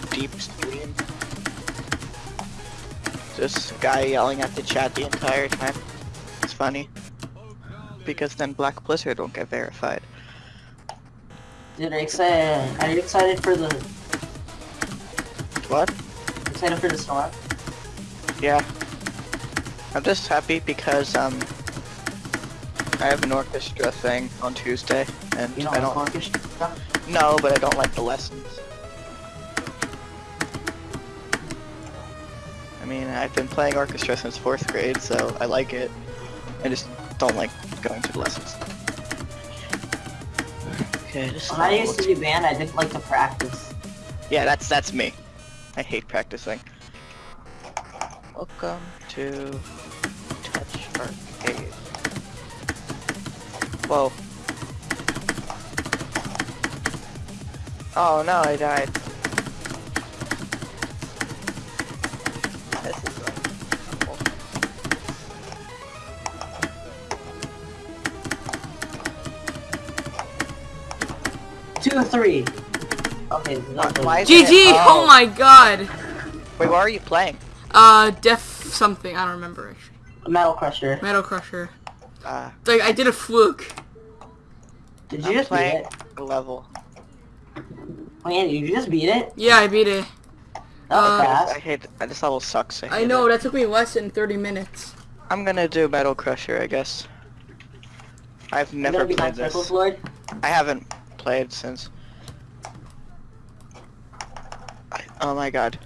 very deep stream. Just guy yelling at the chat the entire time. It's funny. Because then Black Blizzard won't get verified. Dude, are you excited? Are you excited for the What? excited for the storm? Yeah. I'm just happy because um I have an orchestra thing on Tuesday and You don't I don't orchestra? no, but I don't like the lessons. Mean, I've been playing orchestra since fourth grade, so I like it. I just don't like going to the lessons. Okay, this When I used to be band, I didn't like to practice. Yeah, that's that's me. I hate practicing. Welcome to Touch Arcade. Whoa. Oh no, I died. Two or three. Okay, that's Why is GG! it- Oh. my god! Wait, what are you playing? Uh, Def something, I don't remember actually. Metal Crusher. Metal Crusher. Uh, Like, I did a fluke. Did you I'm just beat it? a level. Wait, did you just beat it? Yeah, I beat it. That was Uh, fast. I hate this level sucks. I, I know, it. that took me less than 30 minutes. I'm gonna do Metal Crusher, I guess. I've never played on this. Lord? I haven't played since. I, oh my god.